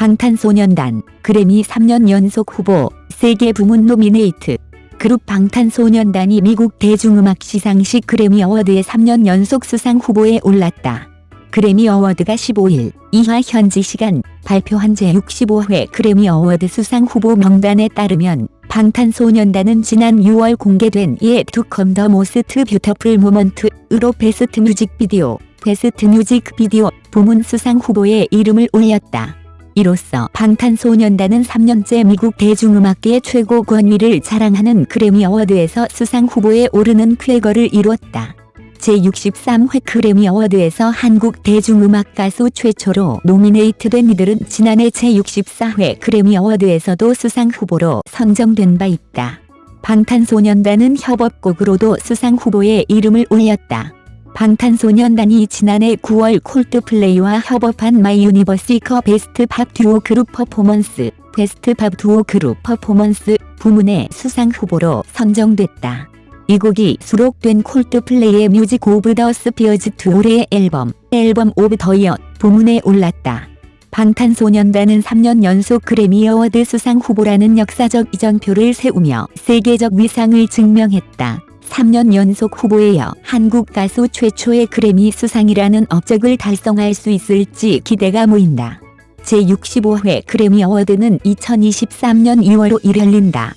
방탄소년단 그래미 3년 연속 후보 세계 부문 노미네이트 그룹 방탄소년단이 미국 대중음악 시상식 그래미 어워드의 3년 연속 수상 후보에 올랐다. 그래미 어워드가 15일 이하 현지 시간 발표한 제65회 그래미 어워드 수상 후보 명단에 따르면 방탄소년단은 지난 6월 공개된 Yet To Come The Most Beautiful Moment으로 Best Music Video, Best Music Video 부문 수상 후보에 이름을 올렸다. 이로써 방탄소년단은 3년째 미국 대중음악계의 최고 권위를 자랑하는 그래미 어워드에서 수상 후보에 오르는 쾌거를 이뤘다. 제63회 그래미 어워드에서 한국 대중음악 가수 최초로 노미네이트된 이들은 지난해 제64회 그래미 어워드에서도 수상 후보로 선정된 바 있다. 방탄소년단은 협업곡으로도 수상 후보에 이름을 올렸다. 방탄소년단이 지난해 9월 콜드플레이와 협업한 My Universe가 Best Pop Duo Group Performance, Best Pop Duo Group Performance 부문의 수상 후보로 선정됐다. 이 곡이 수록된 콜드플레이의 Music of the Spheres이 올해의 앨범, Album of the Year 부문에 올랐다. 방탄소년단은 3년 연속 그래미 어워드 수상 후보라는 역사적 이정표를 세우며 세계적 위상을 증명했다. 3년 연속 후보에 이어 한국 가수 최초의 그래미 수상이라는 업적을 달성할 수 있을지 기대가 모인다. 제65회 그래미 어워드는 2023년 2월 5일 열린다.